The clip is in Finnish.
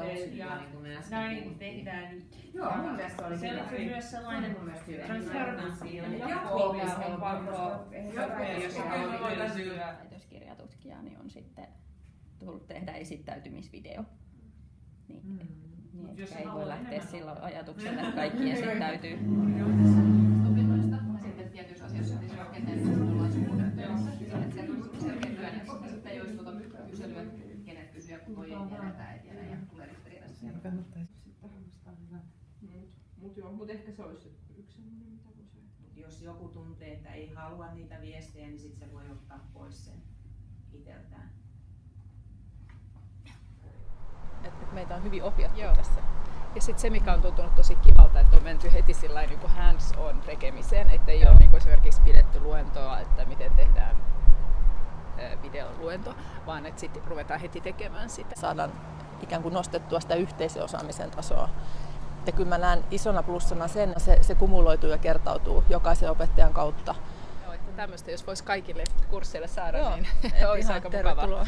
niin kuin me äsken näin tehdään. Joo, mun mielestä se oli Se hyvä. oli myös sellainen Se on mun mielestä hyvä. transparency jatko joo, on pakko jos työllistyä. väitöskirjatutkija, niin on sitten tullut tehdä esittäytymisvideo. Niin, Mm. niin Jos se ei voi lähteä enemmän sillä ajatuksella, että kaikki esittäytyy. sitten tietyissä asioissa, niin se rakenteellisesti se selkeä työnjako. Ja sitten tuota kyselyä, kenet kysyä, kun toi ei tämä ei tiedä ja tulee ristiriidassa. Mutta joo, mut ehkä se olisi yksi semmoinen, mitä voisi ajatella. Jos joku tuntee, että ei halua niitä viestejä, niin sitten se voi ottaa pois sen itseltään. että et meitä on hyvin ohjattu Joo. tässä. Ja sitten se, mikä on tuntunut tosi kivalta, että on menty heti sillä niin hands-on tekemiseen, että ei ole niin kuin esimerkiksi pidetty luentoa, että miten tehdään videoluento, vaan että sitten ruvetaan heti tekemään sitä. Saadaan ikään kuin nostettua sitä yhteisöosaamisen tasoa. Ja kyllä mä näen isona plussana sen, että se, se kumuloituu ja kertautuu jokaisen opettajan kautta. Joo, että tämmöistä, jos voisi kaikille kursseille saada, Joo, niin olisi aika mukavaa.